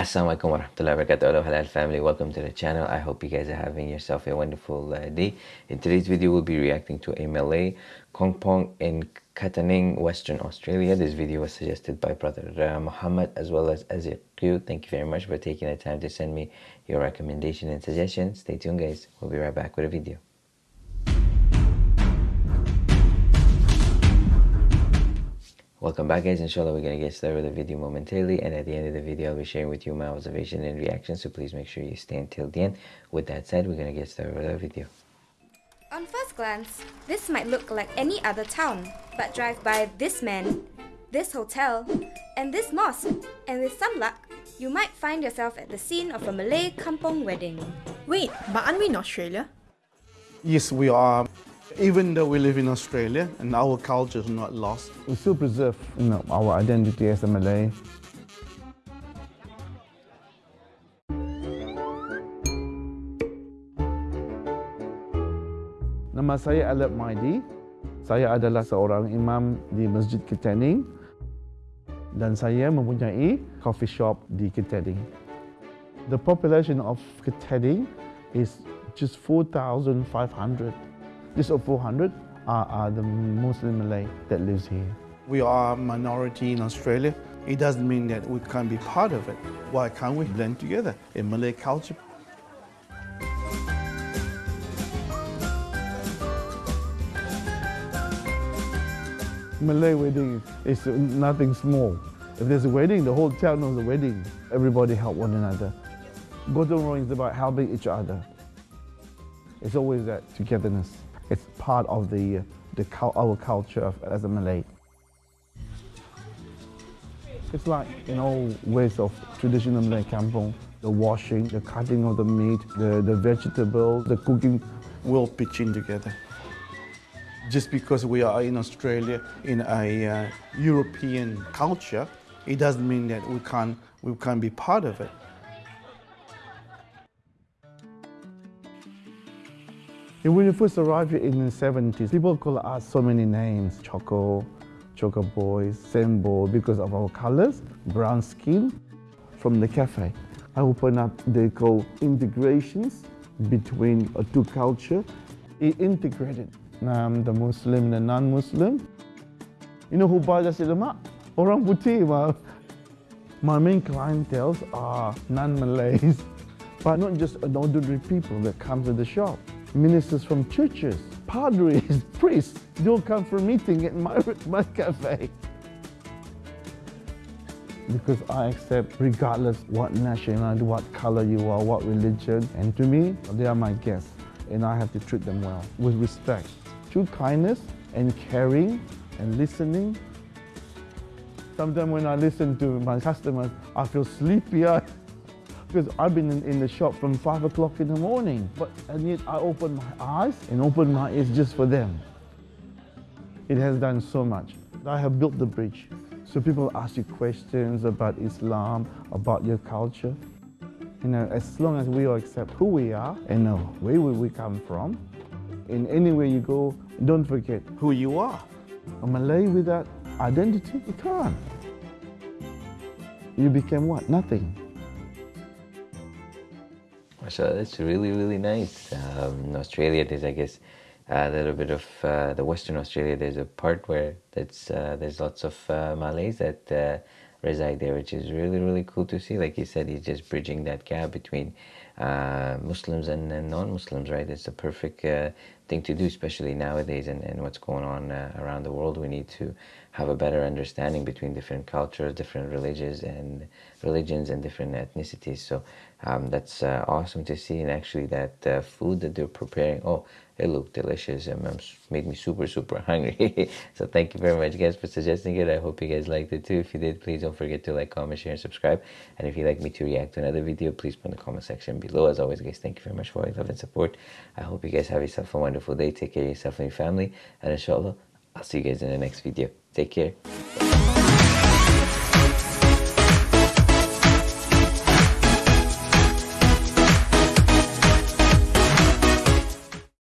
Assalamualaikum warahmatullahi wabarakatuh. Hello halal family. Welcome to the channel. I hope you guys are having yourself a wonderful uh, day. In today's video we'll be reacting to a Malay Kampong in Katanning Western Australia. This video was suggested by brother uh, Muhammad as well as Azir Q thank you very much for taking the time to send me your recommendation and suggestion. Stay tuned guys. We'll be right back with a video Welcome back guys, inshallah we're going to get started with the video momentarily and at the end of the video I'll be sharing with you my observation and reaction so please make sure you stay until the end. With that said, we're going to get started with our video. On first glance, this might look like any other town, but drive by this man, this hotel, and this mosque, and with some luck, you might find yourself at the scene of a Malay kampong wedding. Wait, but aren't we in Australia? Yes, we are. Even though we live in Australia and our culture is not lost, we still preserve you know, our identity as a Malay. Nama saya Alep Maidi. Saya adalah seorang imam di Masjid Katanning dan saya mempunyai coffee shop di Katanning. The population of Katanning is just 4,500 just of 400 are, are the Muslim Malay that lives here. We are a minority in Australia. It doesn't mean that we can't be part of it. Why can't we blend together in Malay culture? Malay wedding is nothing small. If there's a wedding, the whole town knows the wedding. Everybody help one another. Gotong is about helping each other. It's always that togetherness. It's part of the, the our culture as a Malay. It's like in all ways of traditional Malay kampong, the washing, the cutting of the meat, the, the vegetable, the cooking. We'll pitch in together. Just because we are in Australia in a uh, European culture, it doesn't mean that we can't, we can't be part of it. When we first arrived in the 70s, people call us so many names, Choco, Choco Boys, Sembo, because of our colors, brown skin. From the cafe, I opened up, they call integrations between uh, two culture. It integrated um, the Muslim and the non-Muslim. You know who buys nasi lemak? Orang putih. My main clientele are non-Malays, but not just ordinary people that come to the shop ministers from churches, padres, priests, they all come for a meeting at my, my cafe. Because I accept regardless what nationality, what color you are, what religion, and to me, they are my guests, and I have to treat them well, with respect. Through kindness and caring and listening. Sometimes when I listen to my customers, I feel sleepy because I've been in, in, the shop from 5 o'clock in the morning. But and yet I open my eyes and open my ears just for them. It has done so much. I have built the bridge. So people ask you questions about Islam, about your culture. You know, as long as we all accept who we are and know where we come from, in anywhere you go, don't forget who you are. A Malay without identity, you can't. You became what? Nothing. So that's really, really nice. Um, in Australia, there's, I guess, a little bit of uh, the Western Australia. There's a part where that's uh, there's lots of uh, Malays that uh, reside there, which is really, really cool to see. Like you said, he's just bridging that gap between uh, Muslims and, and non-Muslims, right? It's a perfect uh, thing to do, especially nowadays and, and what's going on around the world. We need to have a better understanding between different cultures, different religions, and religions and different ethnicities. So um, that's uh, awesome to see. And actually, that uh, food that they're preparing, oh, it looked delicious and um, made me super, super hungry. so thank you very much, guys, for suggesting it. I hope you guys liked it too. If you did, please don't forget to like, comment, share, and subscribe. And if you'd like me to react to another video, please put in the comment section below. As always, guys, thank you very much for all your love and support. I hope you guys have yourself a wonderful day. Take care of yourself and your family. And inshallah, I'll see you guys in the next video. Take care.